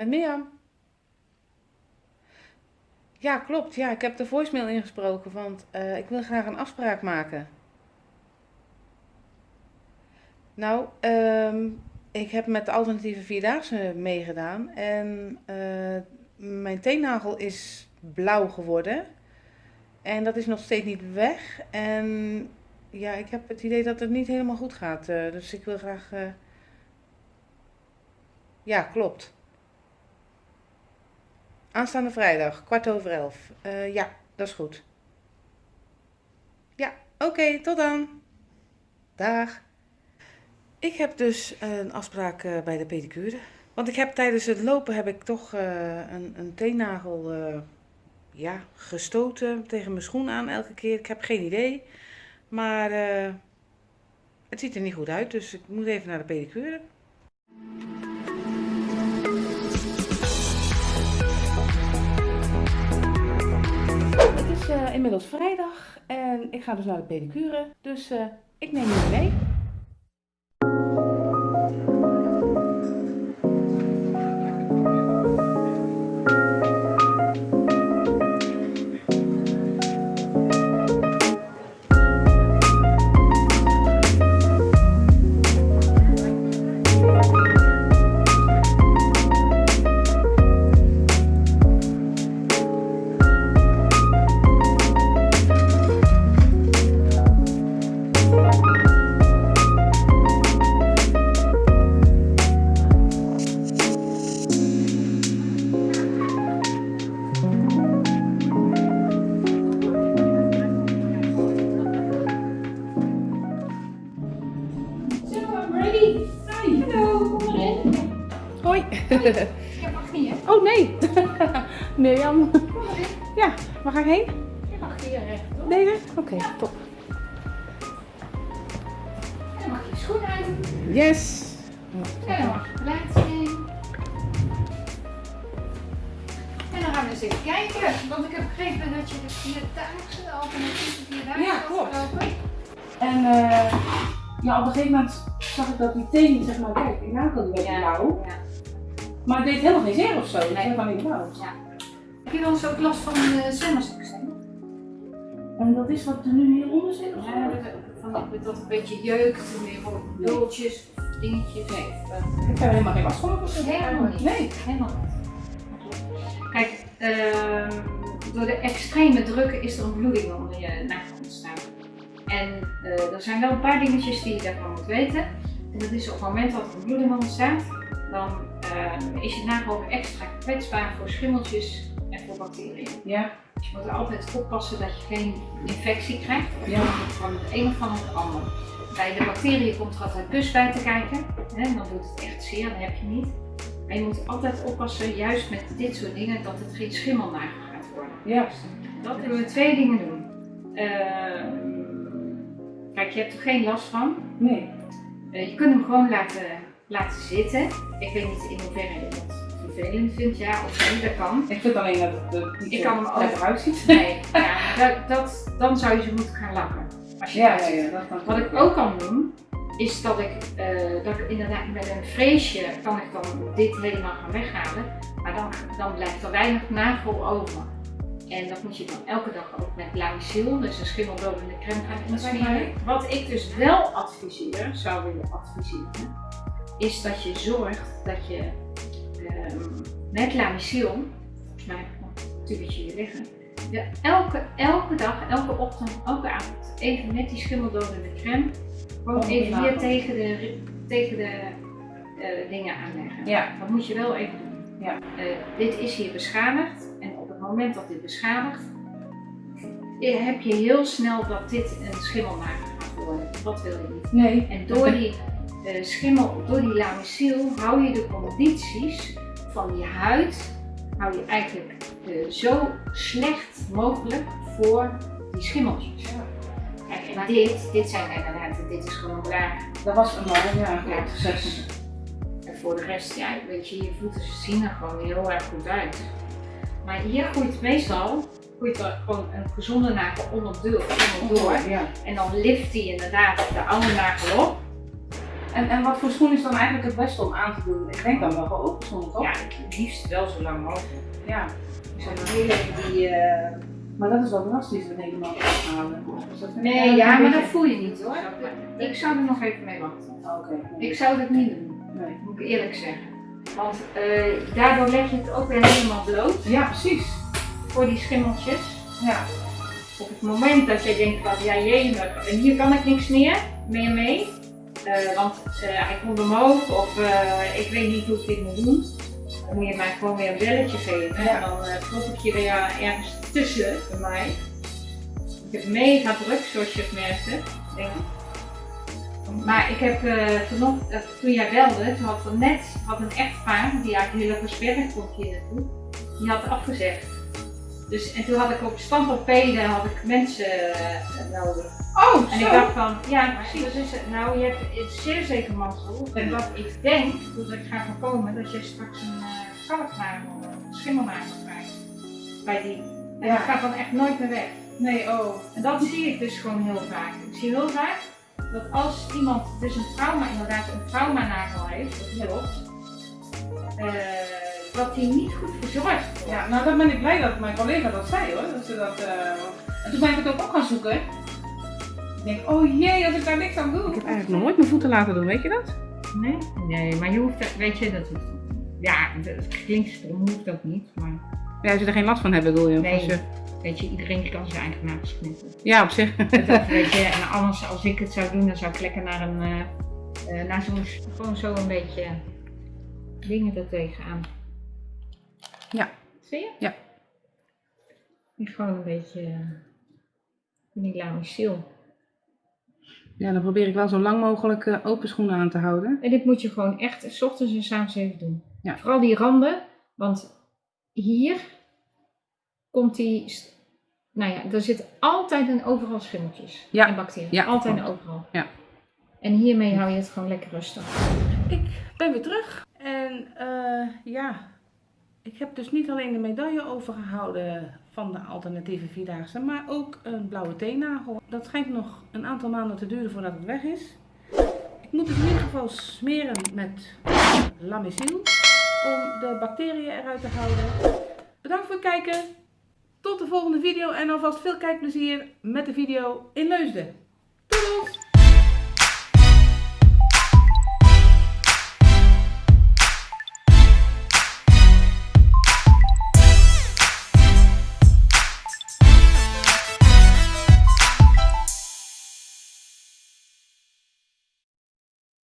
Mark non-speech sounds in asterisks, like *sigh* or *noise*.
Met Mirjam. Ja, klopt. Ja, ik heb de voicemail ingesproken, want eh, ik wil graag een afspraak maken. Nou, ehm, ik heb met de alternatieve vierdaagse meegedaan en eh, mijn teennagel is blauw geworden. En dat is nog steeds niet weg. En ja, ik heb het idee dat het niet helemaal goed gaat. eh, dus ik wil graag. Ja, klopt. Aanstaande vrijdag, kwart over elf. Eh, ja, dat is goed. Ja, oké, tot dan. Dag. Ik heb dus een afspraak eh, bij de pedicure. Want ik heb tijdens het lopen heb ik toch eh, een, een teennagel eh, ja, gestoten tegen mijn schoen aan elke keer. Ik heb geen idee. Maar eh, het ziet er niet goed uit, dus ik moet even naar de pedicure. Inmiddels vrijdag en ik ga dus naar de pedicure. Dus eh, ik neem jullie mee. Hoi. Je mag hier. Oh nee. *laughs* Mirjam. Kom erin. Ja, waar ga ik heen? Je mag hier rechtop. Deze? Oké, top. En dan mag je schoenen uit. Yes. En dan mag je plaatsen in. En dan gaan we eens even kijken. Want ik heb begrepen dat je de vierdaagse, de alternatieve vierdaagse Ja, klopt. En eh, ja, op een gegeven moment zag ik dat die teen, zeg maar, kijk, die nagel die werd Ja. blauw. Ja. Maar het deed helemaal geen zeer of zo. Nee. werd alleen blauw. Heb je wel eens ook last van uh, zwemmersexem? En dat is wat er nu hieronder zit of zo? Ja, dat, van dat, een beetje jeukt, en weer bultjes, dingetjes. Nee. Of, Ik heb er helemaal geen last van. of zo. Helemaal niet. Nee. Helemaal niet. Kijk, ehm, door de extreme druk is er een bloeding onder je nagel ontstaan. En eh, er zijn wel een paar dingetjes die je daarvan moet weten. En dat is op het moment dat er een bloeding ontstaat, dan ehm, is je nagel ook extra kwetsbaar voor schimmeltjes en voor bacteriën. Ja. Dus je moet er altijd oppassen dat je geen infectie krijgt, Ja. van het een of van het ander. Bij de bacteriën komt er altijd pus bij te kijken. Hè, dan doet het echt zeer, dat heb je niet. Maar je moet altijd oppassen, juist met dit soort dingen, dat het geen schimmelnagel gaat worden. Ja. Dat kunnen we twee dingen doen. Ehm, kijk, je hebt er geen last van. Nee. Eh, je kunt hem gewoon laten, laten zitten. Ik weet niet in hoeverre je dat vervelend vindt, ja of nee, dat kan. Ik vind alleen dat het er niet Ik kan hem ook- uitziet. *laughs* Nee, ja, dat, dat, dan zou je ze moeten gaan lakken. Als je Ja, ja, ja. Dat kan Wat ik ook kan doen, is dat ik, eh, dat ik inderdaad met een freesje kan ik dan dit helemaal gaan weghalen. Maar dan, dan blijft er weinig nagel over. En dat moet je dan elke dag ook met Lamisil, dus een schimmeldodende crème gaan insmeren. Wat ik dus wel adviseer, zou willen adviseren, is dat je zorgt dat je ehm, met Lamisil, volgens mij heb ik nog een tubetje hier liggen, je elke, elke dag, elke ochtend, elke avond even met die schimmeldodende crème gewoon even hier tegen de, tegen de eh, dingen aanleggen. Ja. Dat moet je wel even doen. Ja. Eh, dit is hier beschadigd en op het moment dat dit beschadigt, eh, heb je heel snel dat dit een schimmelnagel gaat worden. Dat wil je niet. Nee. En door die schimmel, door die lamisil, hou je de condities van je huid, hou je eigenlijk eh, zo slecht mogelijk voor die schimmeltjes. Kijk, en dit, dit zijn inderdaad, dit is gewoon blaar. Dat was een man, ja. Ja. En voor de rest, ja, weet je, je voeten zien er gewoon heel erg goed uit. Maar hier groeit meestal groeit er gewoon een gezonde nagel onderdoor. onderdoor. Ja. En dan lift hij inderdaad de oude nagel op. En, en wat voor schoen is dan eigenlijk het beste om aan te doen? Ik denk dan wel gewoon open schoenen, toch? Ja, het liefst wel zo lang mogelijk. Ja. Ik zou nog heel even die... eh, Maar dat is wel drastisch dat helemaal afhalen. Dus Nee, ja, maar dat voel je niet hoor. Ik zou er nog even mee wachten. Oké. nee. Ik zou dat niet doen, Nee. moet ik eerlijk zeggen. Want eh, daardoor leg je het ook weer helemaal bloot Ja, precies. voor die schimmeltjes. Ja. Op het moment dat je denkt van ja jee, en hier kan ik niks meer, meer mee. Eh, want eh, hij komt omhoog of eh, ik weet niet hoe ik dit moet doen. Dan moet je mij gewoon weer een belletje geven. Ja. En dan uh, klop ik je weer ergens tussen bij mij. Ik heb mega druk zoals je het merkte, denk ik. Maar ik heb vanochtend, eh, toen jij belde, toen had net had een echtpaar, die eigenlijk heel erg versperrig komt hier naartoe, die had afgezegd. Dus, en toen had ik op standorpeden had ik mensen eh, nodig. Oh, En ik dacht van, ja precies, dat is het. Nou, je hebt het zeer zeker mazzel. En wat ik denk, dat ik ga voorkomen, dat je straks een uh, kalknagel, een schimmelnagel krijgt. Bij die. En Ja. dat gaat dan echt nooit meer weg. Nee, oh. En dat zie ik dus gewoon heel vaak. Ik zie heel vaak dat als iemand dus een trauma, inderdaad een traumanagel heeft, dat klopt, eh, dat die niet goed verzorgd wordt. Ja, nou dan ben ik blij dat mijn collega dat zei hoor. Dat ze dat, eh, En toen ben ik het ook op gaan zoeken. Ik denk, oh jee, als ik daar niks aan doe. Ik heb eigenlijk nog nooit mijn voeten laten doen, weet je dat? Nee? Nee, maar je hoeft, dat- weet je, dat hoeft Ja, het klinkt stom, hoeft ook niet, maar Ja, als je er geen last van hebt, bedoel je? Nee. Je- weet je, iedereen kan zijn eigen nagels knippen. Ja, op zich. Dat, weet je, en anders als ik het zou doen, dan zou ik lekker naar een, eh, eh, naar zo'n, gewoon zo een beetje dingen er tegenaan. Ja. Zie je? Ja. Die gewoon een beetje, eh, die lamistiel. Ja, dan probeer ik wel zo lang mogelijk eh, open schoenen aan te houden. En dit moet je gewoon echt s ochtends en s avonds even doen. Ja. Vooral die randen, want hier komt die, nou ja, er zitten altijd en overal schimmeltjes Ja. en bacteriën. Ja, altijd en overal. Ja. En hiermee hou je het gewoon lekker rustig. Ik ben weer terug. En eh, ja, ik heb dus niet alleen de medaille overgehouden van de alternatieve Vierdaagse, maar ook een blauwe teennagel. Dat schijnt nog een aantal maanden te duren voordat het weg is. Ik moet het in ieder geval smeren met Lamisil om de bacteriën eruit te houden. Bedankt voor het kijken. Tot de volgende video en alvast veel kijkplezier met de video in Leusden.